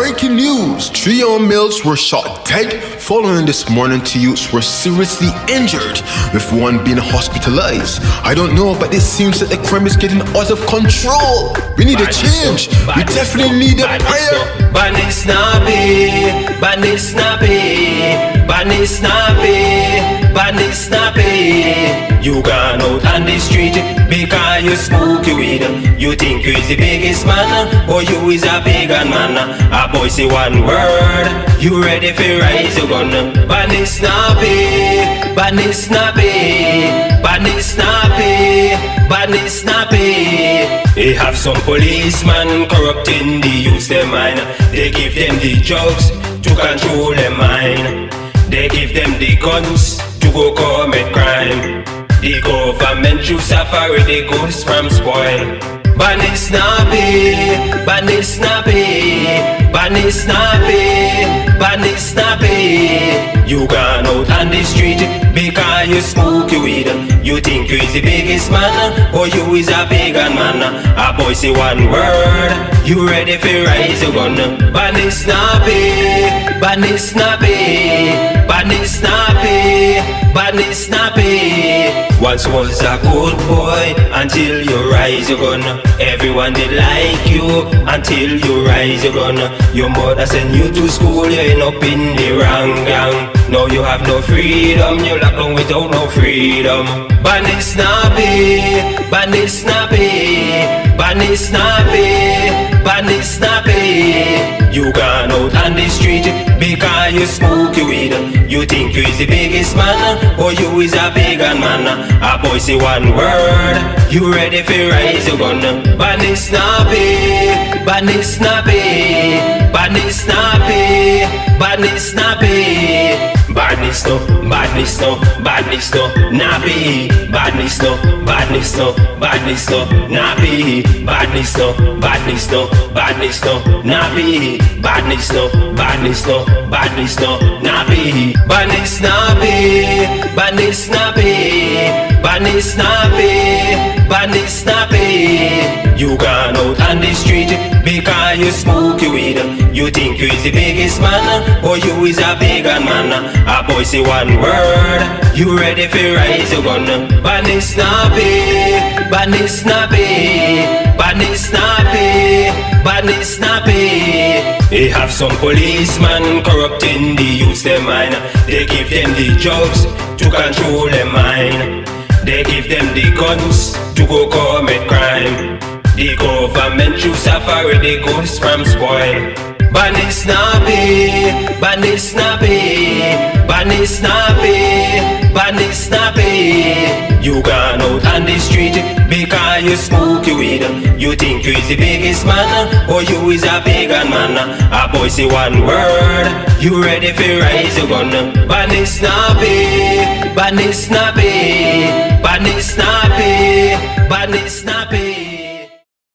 Breaking news! Three young males were shot dead following this morning two youths were seriously injured, with one being hospitalized. I don't know, but it seems that the crime is getting out of control. We need a change. We definitely need a prayer. Bunny snappy, bunny snappy, bunny snappy. You gone out on the street because you smoke weed. You think you is the biggest man, or you is a pagan man. A boy say one word, you ready for rise your gun. Bunny snappy, bunny snappy, bunny snappy, bunny snappy. They have some policemen corrupting the youth their mind. They give them the drugs to control their mind. They give them the guns to go commit crime. The government to separate the goods from spoil. Bunny snappy, bunny snappy, bunny snappy, bunny snappy. You gone out on the street because you smoke weed. You think you is the biggest man, or you is a pagan man. A boy say one word, you ready for rise your gun. Bunny snappy, bunny snappy, bunny snappy, bunny snappy. Once was a good boy until you rise your gun. Everyone did like you until you rise your gun. Your mother sent you to school, you end up in the wrong gang. Now you have no freedom, you locked down without no freedom. Bunny snappy, bunny snappy, bunny snappy, bunny snappy. You gone out on the street because you smoke weed. You think you is the biggest man, or you is a pagan man. A boy say one word, you ready for rise your gun. Snappy, bunny snappy, bunny snappy, bunny snappy. Badness no, badness no, badness no, nappy. Badness badnisto, badnisto, badnisto, nabij, badnisto, badnisto, badnisto, nabij, badnisto, badnisto, badnisto, nabij, badnisto, badnisto, badnisto, nabij, badnis nabij, badnis nabij, badnis nabij, badnis nabij. You gone out on the street because you smoke your weed. You think you is the biggest man, or you is a pagan man. A boy say one word, you ready for rise your gun. Bunny snappy, bunny snappy, bunny snappy, bunny snappy. They have some policemen corrupting the youth their mind. They give them the jobs to control their mind. They give them the guns to go commit crime. The government to separate the goods from spoil. Bunny snappy, bunny snappy, bunny snappy, bunny snappy. You gone out on the street because you smoke weed. You think you is the biggest man, or you is a pagan man. A boy say one word, you ready for rise your gun. Bunny snappy, bunny snappy.